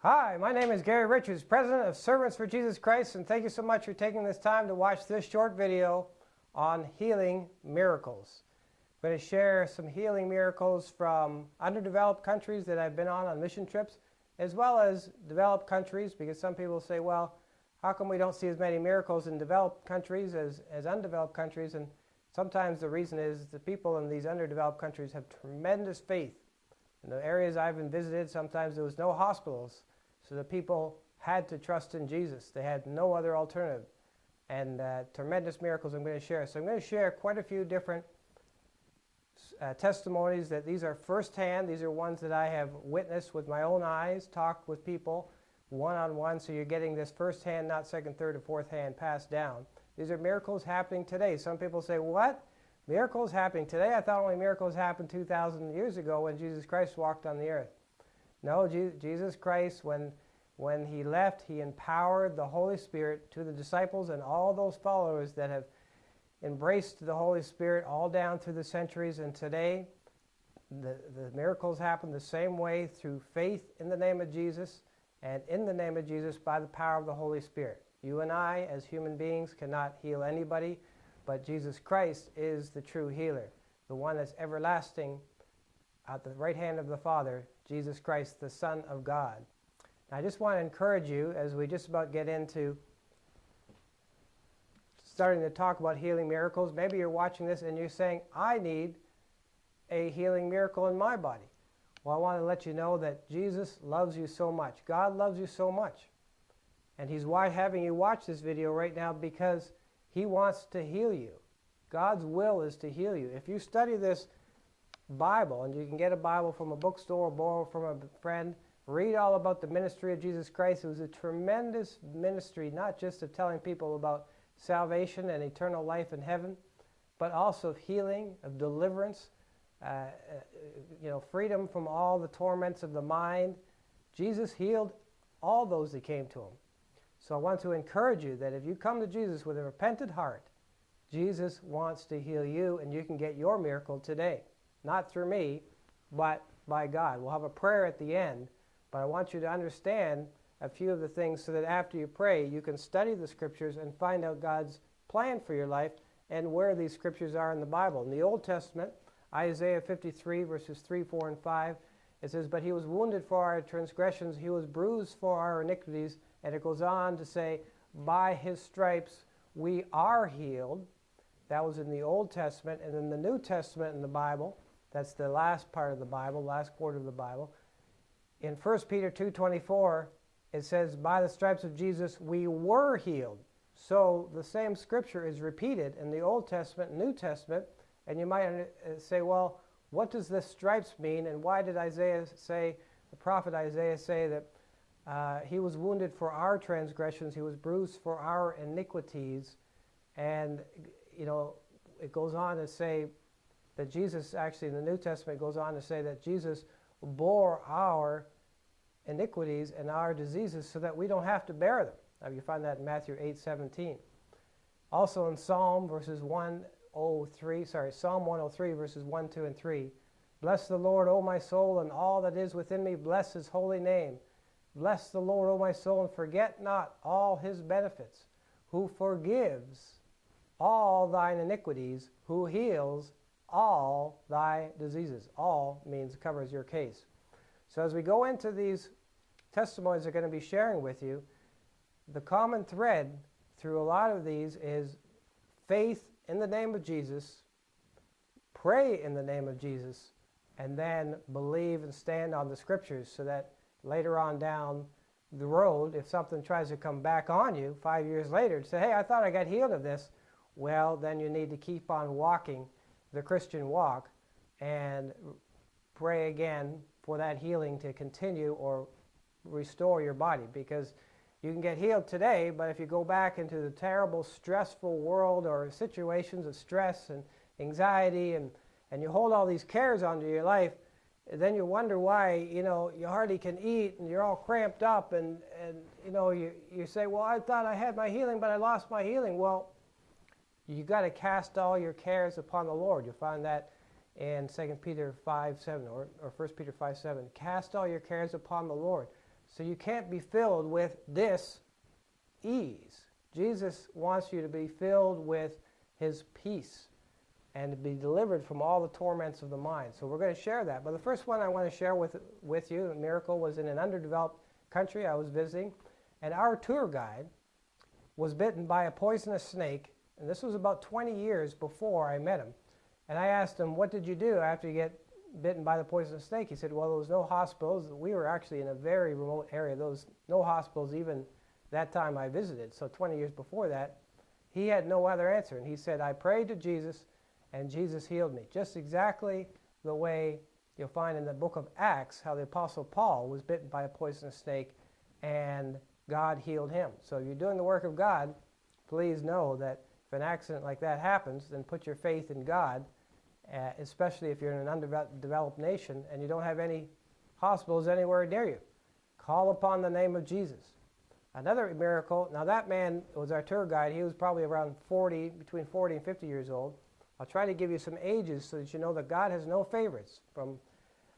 Hi, my name is Gary Richards, President of Servants for Jesus Christ, and thank you so much for taking this time to watch this short video on healing miracles. I'm going to share some healing miracles from underdeveloped countries that I've been on on mission trips, as well as developed countries, because some people say, well, how come we don't see as many miracles in developed countries as, as undeveloped countries? And sometimes the reason is the people in these underdeveloped countries have tremendous faith. In the areas I've been visited, sometimes there was no hospitals, so the people had to trust in Jesus. They had no other alternative. And uh, tremendous miracles I'm going to share. So I'm going to share quite a few different uh, testimonies that these are firsthand. These are ones that I have witnessed with my own eyes, talked with people one-on-one, so you're getting this first-hand, not second, third, or fourth hand passed down. These are miracles happening today. Some people say, what? Miracles happening today? I thought only miracles happened 2,000 years ago when Jesus Christ walked on the earth. No, Jesus Christ, when, when he left, he empowered the Holy Spirit to the disciples and all those followers that have embraced the Holy Spirit all down through the centuries. And today, the, the miracles happen the same way through faith in the name of Jesus and in the name of Jesus by the power of the Holy Spirit. You and I, as human beings, cannot heal anybody, but Jesus Christ is the true healer, the one that's everlasting at the right hand of the Father, Jesus Christ, the Son of God. Now, I just want to encourage you as we just about get into starting to talk about healing miracles. Maybe you're watching this and you're saying, I need a healing miracle in my body. Well, I want to let you know that Jesus loves you so much. God loves you so much. And He's why having you watch this video right now because He wants to heal you. God's will is to heal you. If you study this Bible, and you can get a Bible from a bookstore or borrow from a friend, read all about the ministry of Jesus Christ. It was a tremendous ministry, not just of telling people about salvation and eternal life in heaven, but also of healing, of deliverance, uh, uh, you know, freedom from all the torments of the mind. Jesus healed all those that came to him. So I want to encourage you that if you come to Jesus with a repentant heart, Jesus wants to heal you and you can get your miracle today. Not through me, but by God. We'll have a prayer at the end, but I want you to understand a few of the things so that after you pray, you can study the scriptures and find out God's plan for your life and where these scriptures are in the Bible. In the Old Testament, Isaiah 53, verses 3, 4, and 5, it says, But he was wounded for our transgressions, he was bruised for our iniquities. And it goes on to say, By his stripes we are healed. That was in the Old Testament. And in the New Testament in the Bible, that's the last part of the Bible, last quarter of the Bible. In 1 Peter 2.24, it says, By the stripes of Jesus we were healed. So the same scripture is repeated in the Old Testament and New Testament. And you might uh, say, well, what does this stripes mean? And why did Isaiah say, the prophet Isaiah say that uh, he was wounded for our transgressions, he was bruised for our iniquities. And, you know, it goes on to say that Jesus, actually in the New Testament, goes on to say that Jesus bore our iniquities and our diseases so that we don't have to bear them. Now you find that in Matthew 8, 17. Also in Psalm verses 103, sorry, Psalm 103, verses 1, 2, and 3. Bless the Lord, O my soul, and all that is within me. Bless his holy name. Bless the Lord, O my soul, and forget not all his benefits, who forgives all thine iniquities, who heals all thy diseases. All means covers your case. So as we go into these testimonies I'm going to be sharing with you, the common thread through a lot of these is faith in the name of Jesus, pray in the name of Jesus, and then believe and stand on the scriptures so that later on down the road, if something tries to come back on you five years later to say, hey, I thought I got healed of this, well, then you need to keep on walking the Christian walk and pray again for that healing to continue or restore your body because you can get healed today, but if you go back into the terrible, stressful world or situations of stress and anxiety and, and you hold all these cares onto your life, then you wonder why, you know, you hardly can eat and you're all cramped up and, and you know, you, you say, well, I thought I had my healing, but I lost my healing. Well, you got to cast all your cares upon the Lord. You'll find that in 2 Peter 5, 7 or, or 1 Peter 5, 7. Cast all your cares upon the Lord. So you can't be filled with this ease. Jesus wants you to be filled with his peace and to be delivered from all the torments of the mind. So we're going to share that. But the first one I want to share with, with you, a miracle, was in an underdeveloped country I was visiting. And our tour guide was bitten by a poisonous snake. And this was about 20 years before I met him. And I asked him, What did you do after you get bitten by the poisonous snake? He said, Well, there was no hospitals. We were actually in a very remote area. There was no hospitals even that time I visited. So 20 years before that, he had no other answer. And he said, I prayed to Jesus, and Jesus healed me. Just exactly the way you'll find in the book of Acts how the Apostle Paul was bitten by a poisonous snake and God healed him. So if you're doing the work of God, please know that if an accident like that happens, then put your faith in God, uh, especially if you're in an undeveloped nation and you don't have any hospitals anywhere near you. Call upon the name of Jesus. Another miracle, now that man was our tour guide. He was probably around 40, between 40 and 50 years old. I'll try to give you some ages so that you know that God has no favorites. From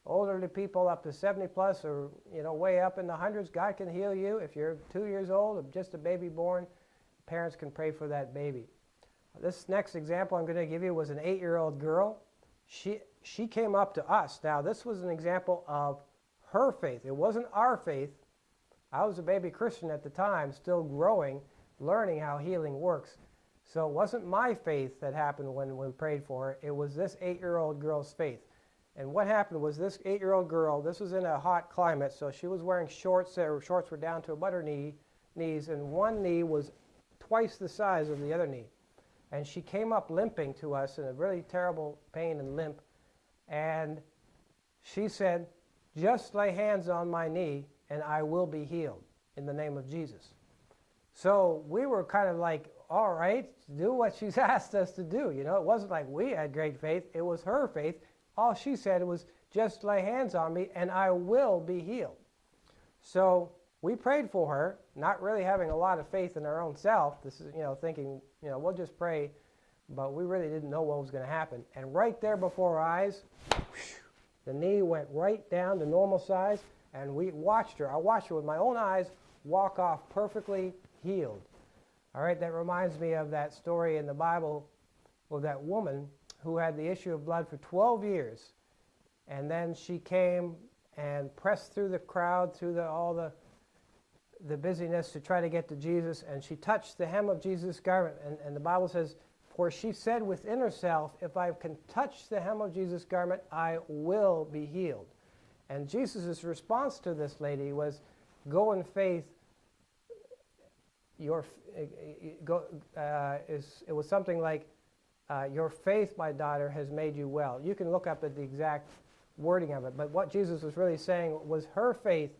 older people up to 70 plus or you know way up in the hundreds, God can heal you. If you're two years old or just a baby born, parents can pray for that baby. This next example I'm going to give you was an eight-year-old girl. She, she came up to us. Now, this was an example of her faith. It wasn't our faith. I was a baby Christian at the time, still growing, learning how healing works. So it wasn't my faith that happened when we prayed for her. It was this eight-year-old girl's faith. And what happened was this eight-year-old girl, this was in a hot climate, so she was wearing shorts. Her shorts were down to about her knee, knees, and one knee was twice the size of the other knee. And she came up limping to us in a really terrible pain and limp. And she said, just lay hands on my knee and I will be healed in the name of Jesus. So we were kind of like, all right, do what she's asked us to do. You know, it wasn't like we had great faith, it was her faith. All she said was, just lay hands on me and I will be healed. So we prayed for her, not really having a lot of faith in our own self. This is, you know, thinking, you know, we'll just pray, but we really didn't know what was going to happen. And right there before our eyes, the knee went right down to normal size, and we watched her. I watched her with my own eyes walk off perfectly healed. All right, that reminds me of that story in the Bible of that woman who had the issue of blood for 12 years. And then she came and pressed through the crowd, through the, all the the busyness to try to get to Jesus, and she touched the hem of Jesus' garment. And, and the Bible says, For she said within herself, If I can touch the hem of Jesus' garment, I will be healed. And Jesus' response to this lady was, Go in faith. Your, go, uh, is, it was something like, uh, Your faith, my daughter, has made you well. You can look up at the exact wording of it. But what Jesus was really saying was her faith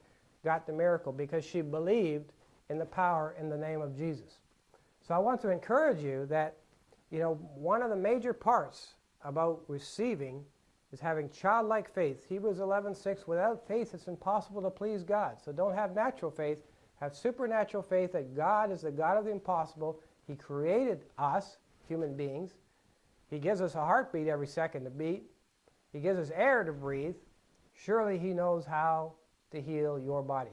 got the miracle because she believed in the power in the name of Jesus. So I want to encourage you that, you know, one of the major parts about receiving is having childlike faith. Hebrews 11:6 without faith it's impossible to please God. So don't have natural faith, have supernatural faith that God is the God of the impossible. He created us, human beings. He gives us a heartbeat every second to beat. He gives us air to breathe. Surely he knows how to heal your body.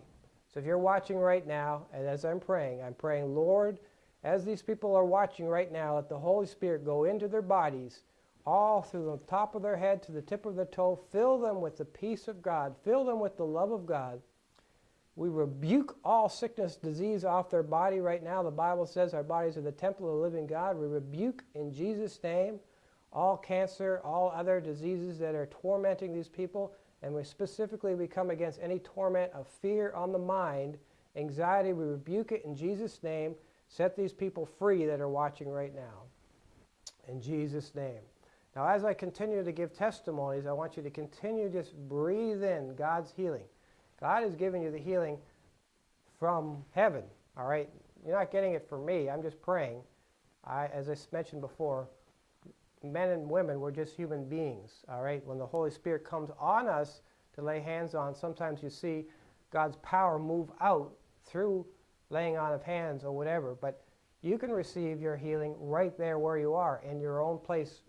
So if you're watching right now, and as I'm praying, I'm praying, Lord, as these people are watching right now, let the Holy Spirit go into their bodies, all through the top of their head to the tip of their toe. Fill them with the peace of God. Fill them with the love of God. We rebuke all sickness, disease off their body right now. The Bible says our bodies are the temple of the living God. We rebuke in Jesus' name all cancer, all other diseases that are tormenting these people. And we specifically we come against any torment of fear on the mind, anxiety. We rebuke it in Jesus' name. Set these people free that are watching right now. In Jesus' name. Now, as I continue to give testimonies, I want you to continue just breathe in God's healing. God is giving you the healing from heaven. All right? You're not getting it from me. I'm just praying. I, as I mentioned before, men and women, we're just human beings, all right? When the Holy Spirit comes on us to lay hands on, sometimes you see God's power move out through laying on of hands or whatever, but you can receive your healing right there where you are in your own place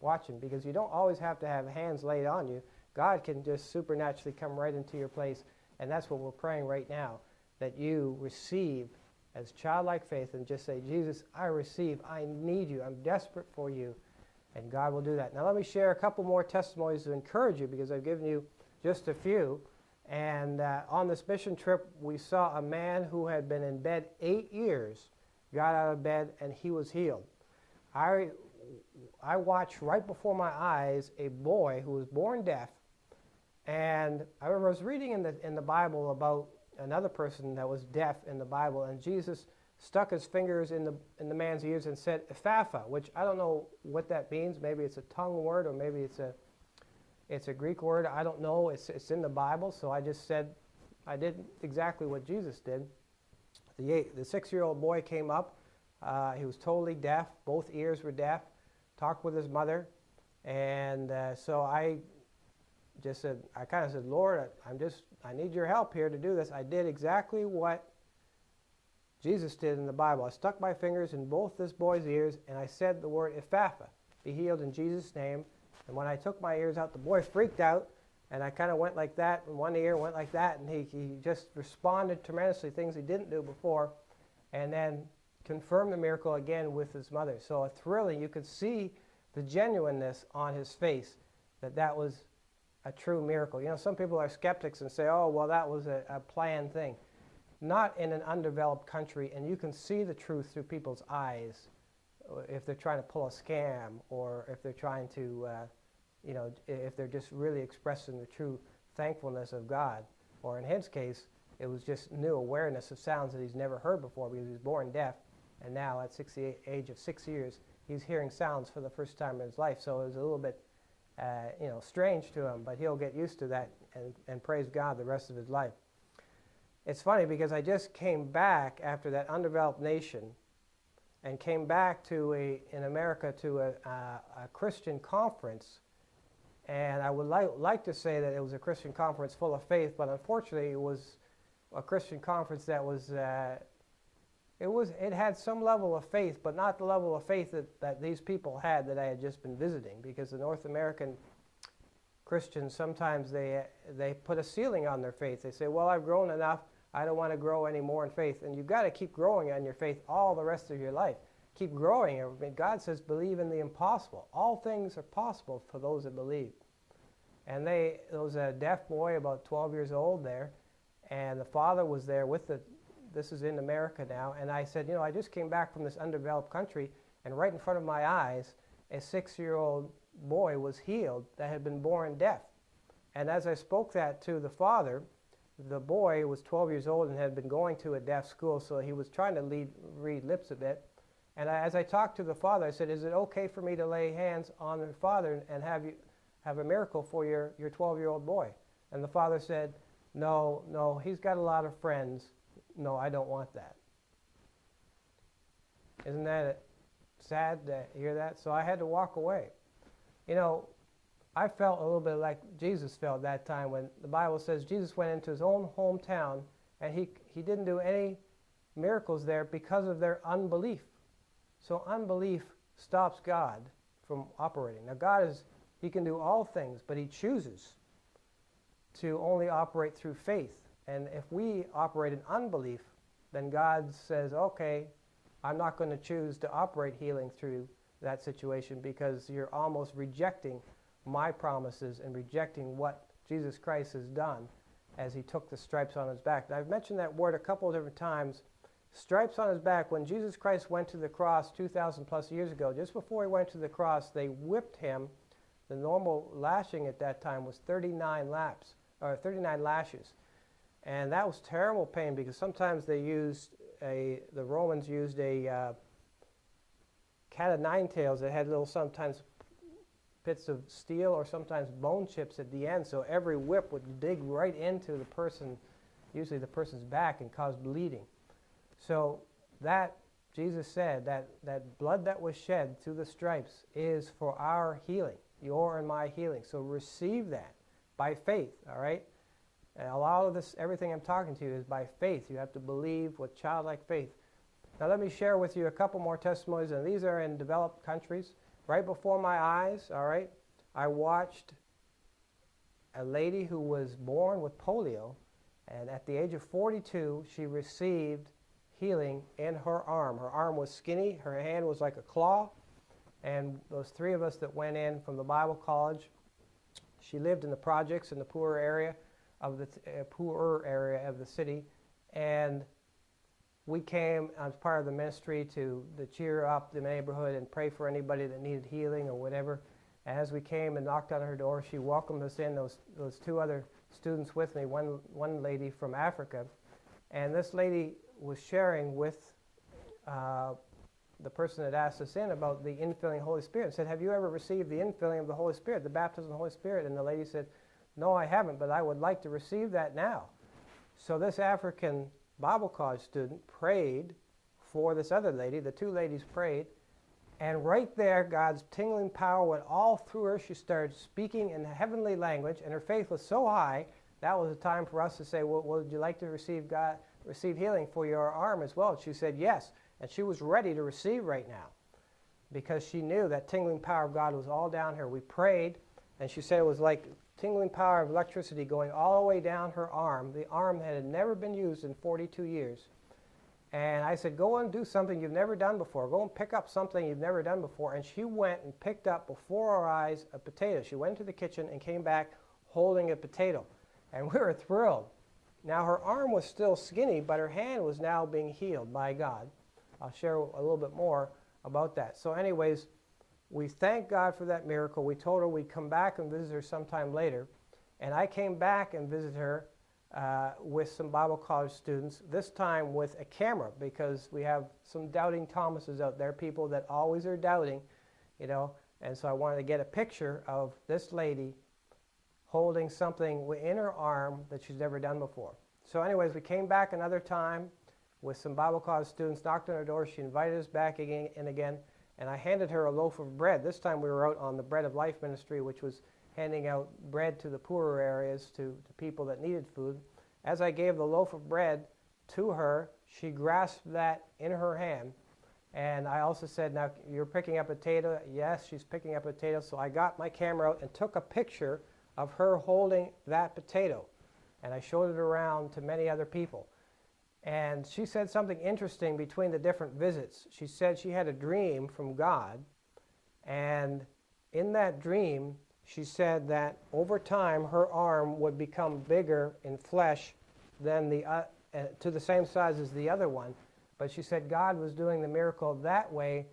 watching because you don't always have to have hands laid on you. God can just supernaturally come right into your place And that's what we're praying right now that you receive as childlike faith and just say, Jesus, I receive. I need you. I'm desperate for you. And God will do that. Now, let me share a couple more testimonies to encourage you because I've given you just a few. And uh, on this mission trip, we saw a man who had been in bed eight years, got out of bed, and he was healed. I, I watched right before my eyes a boy who was born deaf. And I remember I was reading in the, in the Bible about another person that was deaf in the Bible, and Jesus stuck his fingers in the, in the man's ears and said, Ephphatha, which I don't know what that means. Maybe it's a tongue word or maybe it's a, it's a Greek word. I don't know. It's, it's in the Bible, so I just said, I did exactly what Jesus did. The, eight, the six-year-old boy came up. Uh, he was totally deaf. Both ears were deaf. Talked with his mother. And uh, so I just said, I kind of said, Lord, I'm just, I need your help here to do this. I did exactly what Jesus did in the Bible. I stuck my fingers in both this boy's ears and I said the word Ephphatha, be healed in Jesus' name. And when I took my ears out, the boy freaked out and I kind of went like that in one ear, went like that, and he, he just responded tremendously, things he didn't do before, and then confirmed the miracle again with his mother. So a thrilling. You could see the genuineness on his face that that was a true miracle. You know, some people are skeptics and say, oh, well, that was a, a planned thing. Not in an undeveloped country, and you can see the truth through people's eyes uh, if they're trying to pull a scam or if they're trying to, uh, you know, if they're just really expressing the true thankfulness of God. Or in his case, it was just new awareness of sounds that he's never heard before because he was born deaf, and now at the age of six years, he's hearing sounds for the first time in his life. So it was a little bit uh, you know, strange to him, but he'll get used to that and, and praise God the rest of his life. It's funny because I just came back after that undeveloped nation and came back to a, in America to a, a, a Christian conference. And I would li like to say that it was a Christian conference full of faith, but unfortunately it was a Christian conference that was uh, it was it had some level of faith, but not the level of faith that, that these people had that I had just been visiting, because the North American Christians sometimes they they put a ceiling on their faith. They say, "Well, I've grown enough. I don't want to grow any more in faith." And you've got to keep growing on your faith all the rest of your life. Keep growing. God says, "Believe in the impossible. All things are possible for those that believe." And they, there was a deaf boy about 12 years old there, and the father was there with the this is in America now. And I said, you know, I just came back from this undeveloped country, and right in front of my eyes, a six-year-old boy was healed that had been born deaf. And as I spoke that to the father, the boy was 12 years old and had been going to a deaf school, so he was trying to lead, read lips a bit. And I, as I talked to the father, I said, is it okay for me to lay hands on the father and have you have a miracle for your, your 12-year-old boy? And the father said, no, no, he's got a lot of friends no, I don't want that. Isn't that sad to hear that? So I had to walk away. You know, I felt a little bit like Jesus felt that time when the Bible says Jesus went into his own hometown and he, he didn't do any miracles there because of their unbelief. So unbelief stops God from operating. Now God is, he can do all things, but he chooses to only operate through faith. And if we operate in unbelief, then God says, okay, I'm not going to choose to operate healing through that situation because you're almost rejecting my promises and rejecting what Jesus Christ has done as he took the stripes on his back. I've mentioned that word a couple of different times. Stripes on his back. When Jesus Christ went to the cross 2,000 plus years ago, just before he went to the cross, they whipped him. The normal lashing at that time was 39 laps, or 39 lashes. And that was terrible pain because sometimes they used a, the Romans used a uh, cat of nine tails that had little sometimes bits of steel or sometimes bone chips at the end. So every whip would dig right into the person, usually the person's back, and cause bleeding. So that, Jesus said, that, that blood that was shed through the stripes is for our healing, your and my healing. So receive that by faith, all right? And a lot of this, everything I'm talking to you is by faith. You have to believe with childlike faith. Now let me share with you a couple more testimonies, and these are in developed countries. Right before my eyes, all right, I watched a lady who was born with polio, And at the age of 42, she received healing in her arm. Her arm was skinny, her hand was like a claw. And those three of us that went in from the Bible college, she lived in the projects in the poorer area of the uh, poorer area of the city, and we came as part of the ministry to, to cheer up the neighborhood and pray for anybody that needed healing or whatever. As we came and knocked on her door, she welcomed us in. Those those two other students with me, one one lady from Africa, and this lady was sharing with uh, the person that asked us in about the infilling of the Holy Spirit. And said, "Have you ever received the infilling of the Holy Spirit, the baptism of the Holy Spirit?" And the lady said, "No, I haven't, but I would like to receive that now." So this African Bible college student prayed for this other lady. The two ladies prayed. And right there, God's tingling power went all through her. She started speaking in heavenly language, and her faith was so high that was a time for us to say, well, would you like to receive God, receive healing for your arm as well? And she said yes, and she was ready to receive right now because she knew that tingling power of God was all down her. We prayed, and she said it was like tingling power of electricity going all the way down her arm, the arm that had never been used in 42 years. And I said, Go and do something you've never done before. Go and pick up something you've never done before. And she went and picked up before our eyes a potato. She went to the kitchen and came back holding a potato. And we were thrilled. Now, her arm was still skinny, but her hand was now being healed by God. I'll share a little bit more about that. So, anyways, we thank God for that miracle. We told her we'd come back and visit her sometime later. And I came back and visited her uh, with some Bible college students, this time with a camera because we have some doubting Thomases out there, people that always are doubting, you know. And so I wanted to get a picture of this lady holding something in her arm that she's never done before. So, anyways, we came back another time with some Bible college students, knocked on her door. She invited us back again and again, and I handed her a loaf of bread. This time we were out on the Bread of Life ministry, which was handing out bread to the poorer areas, to, to people that needed food. As I gave the loaf of bread to her, she grasped that in her hand. And I also said, Now you're picking up a potato. Yes, she's picking up a potato. So I got my camera out and took a picture of her holding that potato. And I showed it around to many other people. And she said something interesting between the different visits. She said she had a dream from God. And in that dream, she said that over time her arm would become bigger in flesh than the uh, uh, to the same size as the other one. But she said God was doing the miracle that way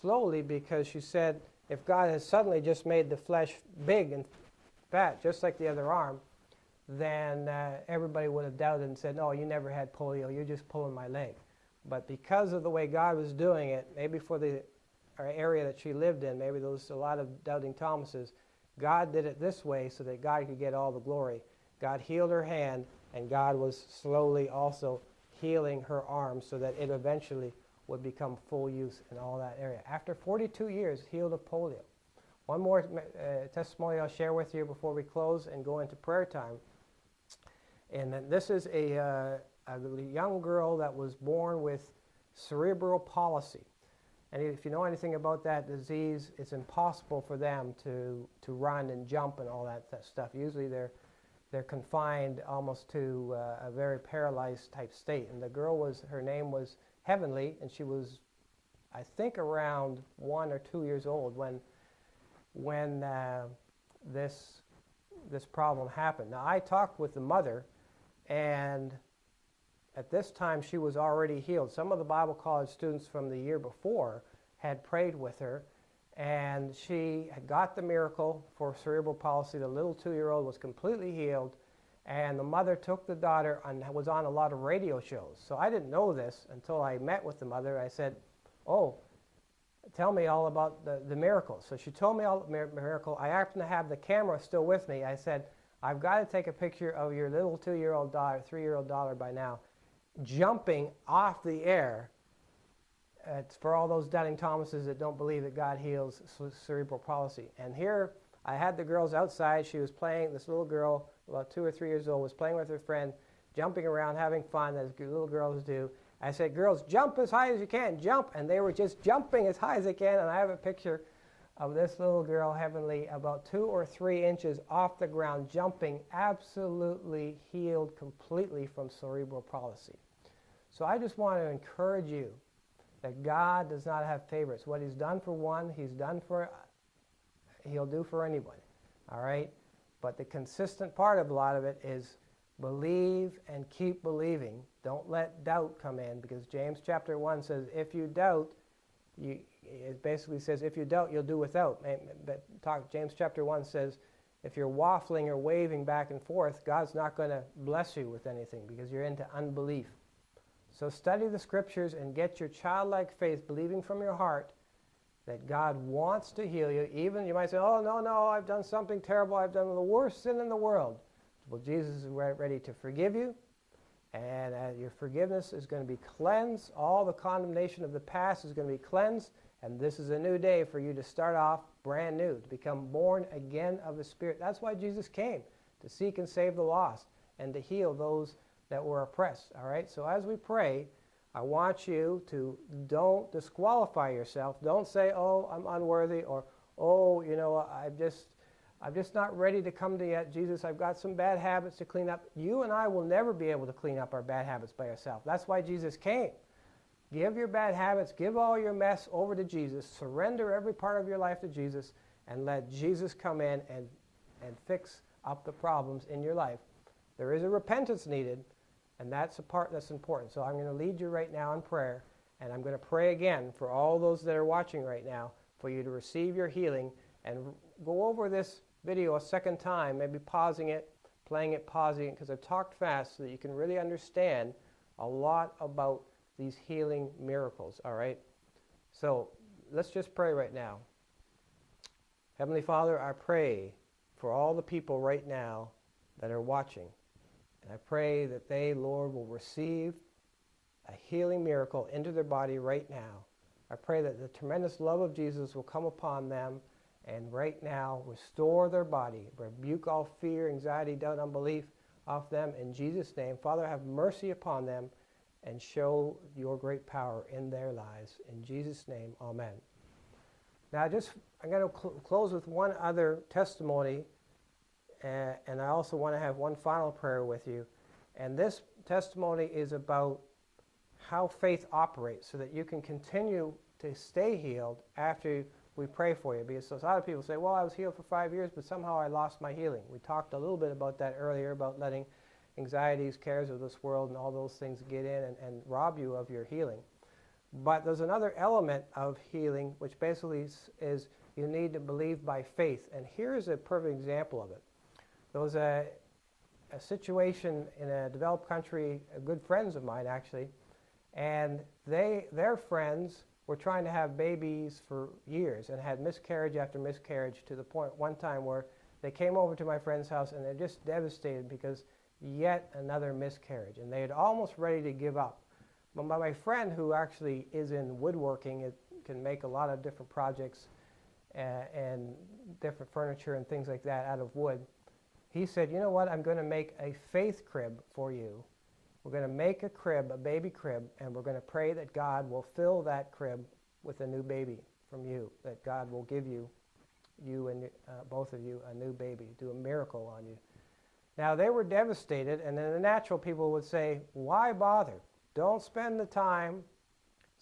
slowly because she said if God had suddenly just made the flesh big and fat, just like the other arm, then uh, everybody would have doubted and said, No, you never had polio, you're just pulling my leg. But because of the way God was doing it, maybe for the area that she lived in, maybe there was a lot of doubting Thomases, God did it this way so that God could get all the glory. God healed her hand, and God was slowly also healing her arm so that it eventually would become full use in all that area. After 42 years, healed of polio. One more uh, testimony I'll share with you before we close and go into prayer time. And this is a, uh, a young girl that was born with cerebral palsy. And if you know anything about that disease, it's impossible for them to, to run and jump and all that, that stuff. Usually they're, they're confined almost to uh, a very paralyzed type state. And the girl was, her name was Heavenly, and she was, I think, around one or two years old when, when uh, this, this problem happened. Now, I talked with the mother, and at this time, she was already healed. Some of the Bible college students from the year before had prayed with her, and she had got the miracle for cerebral palsy. The little two year old was completely healed, and the mother took the daughter and was on a lot of radio shows. So I didn't know this until I met with the mother. I said, Oh, tell me all about the, the miracle. So she told me all the miracle. I happen to have the camera still with me. I said, I've got to take a picture of your little two year old daughter, three year old daughter by now jumping off the air. It's for all those doubting Thomases that don't believe that God heals cerebral palsy. And here I had the girls outside. She was playing, this little girl, about two or three years old, was playing with her friend, jumping around, having fun, as little girls do. I said, Girls, jump as high as you can, jump. And they were just jumping as high as they can. And I have a picture of this little girl, Heavenly, about two or three inches off the ground, jumping, absolutely healed completely from cerebral palsy. So I just want to encourage you that God does not have favorites. What He's done for one, He's done for, He'll do for anyone. All right? But the consistent part of a lot of it is believe and keep believing. Don't let doubt come in because James chapter 1 says, if you doubt, you, it basically says, if you doubt, you'll do without. But talk, James chapter 1 says, if you're waffling or waving back and forth, God's not going to bless you with anything because you're into unbelief. So study the scriptures and get your childlike faith, believing from your heart that God wants to heal you. Even you might say, oh, no, no, I've done something terrible. I've done the worst sin in the world. Well, Jesus is ready to forgive you. And uh, your forgiveness is going to be cleansed. All the condemnation of the past is going to be cleansed. And this is a new day for you to start off brand new, to become born again of the Spirit. That's why Jesus came, to seek and save the lost and to heal those that were oppressed. All right? So as we pray, I want you to don't disqualify yourself. Don't say, oh, I'm unworthy, or, oh, you know, I'm just, I'm just not ready to come to yet. Jesus, I've got some bad habits to clean up. You and I will never be able to clean up our bad habits by ourselves. That's why Jesus came. Give your bad habits, give all your mess over to Jesus, surrender every part of your life to Jesus, and let Jesus come in and, and fix up the problems in your life. There is a repentance needed, and that's a part that's important. So I'm going to lead you right now in prayer, and I'm going to pray again for all those that are watching right now for you to receive your healing and go over this video a second time, maybe pausing it, playing it, pausing it, because I've talked fast so that you can really understand a lot about these healing miracles, all right? So let's just pray right now. Heavenly Father, I pray for all the people right now that are watching. And I pray that they, Lord, will receive a healing miracle into their body right now. I pray that the tremendous love of Jesus will come upon them and right now restore their body. Rebuke all fear, anxiety, doubt, unbelief off them in Jesus' name. Father, have mercy upon them and show your great power in their lives. In Jesus' name, amen. Now, just I'm going to cl close with one other testimony and, and I also want to have one final prayer with you. And this testimony is about how faith operates so that you can continue to stay healed after we pray for you. Because a lot of people say, well, I was healed for five years, but somehow I lost my healing. We talked a little bit about that earlier, about letting anxieties, cares of this world, and all those things get in and, and rob you of your healing. But there's another element of healing, which basically is you need to believe by faith. And here's a perfect example of it. There was a, a situation in a developed country, good friends of mine actually, and they, their friends were trying to have babies for years and had miscarriage after miscarriage to the point one time where they came over to my friend's house and they're just devastated because yet another miscarriage and they had almost ready to give up. But my friend who actually is in woodworking, it can make a lot of different projects uh, and different furniture and things like that out of wood he said, you know what, I'm going to make a faith crib for you. We're going to make a crib, a baby crib, and we're going to pray that God will fill that crib with a new baby from you, that God will give you, you and uh, both of you, a new baby, do a miracle on you. Now, they were devastated, and then the natural people would say, why bother? Don't spend the time.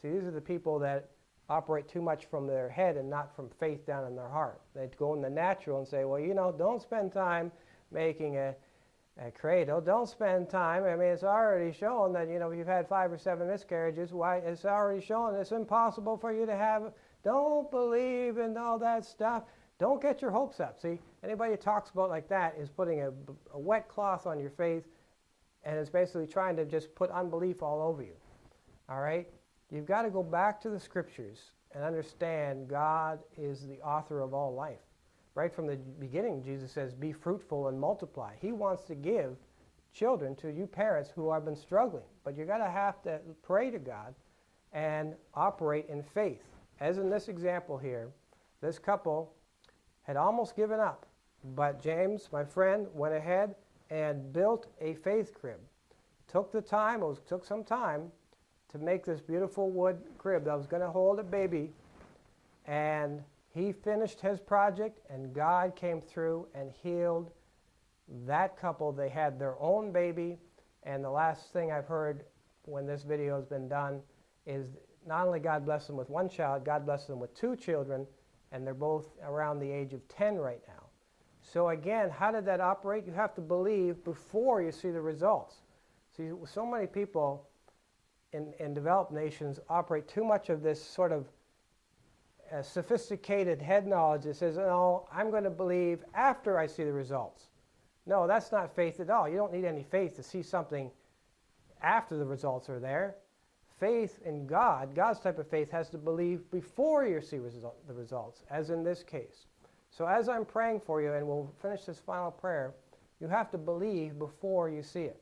See, these are the people that operate too much from their head and not from faith down in their heart. They'd go in the natural and say, well, you know, don't spend time making a, a cradle. Don't spend time. I mean, it's already shown that, you know, if you've had five or seven miscarriages, why, it's already shown it's impossible for you to have. Don't believe in all that stuff. Don't get your hopes up. See, anybody who talks about like that is putting a, a wet cloth on your faith and is basically trying to just put unbelief all over you. All right? You've got to go back to the scriptures and understand God is the author of all life. Right from the beginning, Jesus says, be fruitful and multiply. He wants to give children to you parents who have been struggling. But you're going to have to pray to God and operate in faith. As in this example here, this couple had almost given up. But James, my friend, went ahead and built a faith crib. Took the time, it was, took some time, to make this beautiful wood crib that was going to hold a baby. And He finished his project, and God came through and healed that couple. They had their own baby, and the last thing I've heard when this video has been done is not only God blessed them with one child, God blessed them with two children, and they're both around the age of 10 right now. So again, how did that operate? You have to believe before you see the results. See, so many people in, in developed nations operate too much of this sort of uh, sophisticated head knowledge that says, no, I'm going to believe after I see the results. No, that's not faith at all. You don't need any faith to see something after the results are there. Faith in God, God's type of faith, has to believe before you see result, the results, as in this case. So as I'm praying for you, and we'll finish this final prayer, you have to believe before you see it.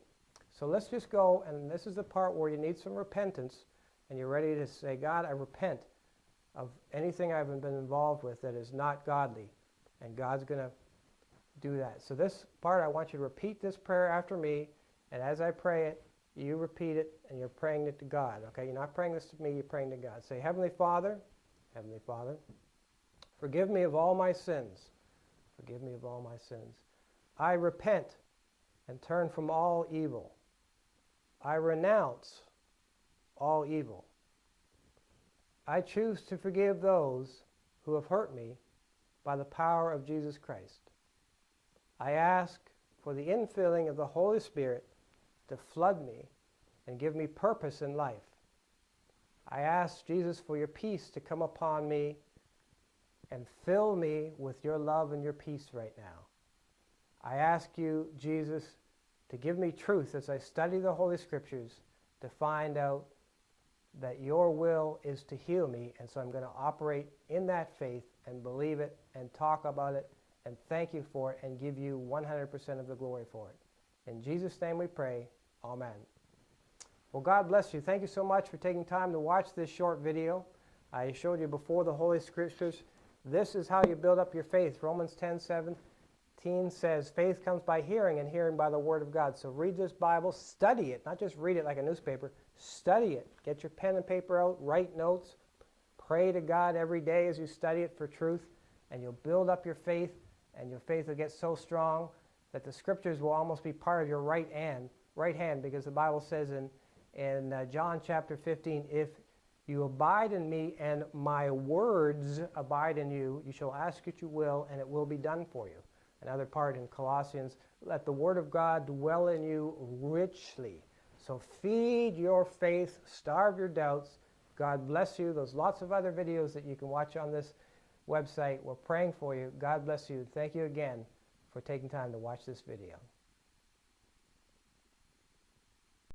So let's just go, and this is the part where you need some repentance, and you're ready to say, God, I repent of anything I've been involved with that is not godly. And God's going to do that. So this part, I want you to repeat this prayer after me, and as I pray it, you repeat it, and you're praying it to God. Okay, you're not praying this to me, you're praying to God. Say, Heavenly Father, Heavenly Father, forgive me of all my sins. Forgive me of all my sins. I repent and turn from all evil. I renounce all evil. I choose to forgive those who have hurt me by the power of Jesus Christ. I ask for the infilling of the Holy Spirit to flood me and give me purpose in life. I ask, Jesus, for your peace to come upon me and fill me with your love and your peace right now. I ask you, Jesus, to give me truth as I study the Holy Scriptures to find out that your will is to heal me, and so I'm going to operate in that faith and believe it and talk about it and thank you for it and give you 100% of the glory for it. In Jesus' name we pray. Amen. Well, God bless you. Thank you so much for taking time to watch this short video. I showed you before the Holy Scriptures. This is how you build up your faith. Romans 10 17 says, Faith comes by hearing, and hearing by the Word of God. So read this Bible, study it, not just read it like a newspaper. Study it. Get your pen and paper out, write notes, pray to God every day as you study it for truth, and you'll build up your faith, and your faith will get so strong that the Scriptures will almost be part of your right hand right hand because the Bible says in, in uh, John chapter 15, if you abide in me and my words abide in you, you shall ask what you will and it will be done for you. Another part in Colossians, let the word of God dwell in you richly. So feed your faith, starve your doubts. God bless you. There's lots of other videos that you can watch on this website. We're praying for you. God bless you. Thank you again for taking time to watch this video.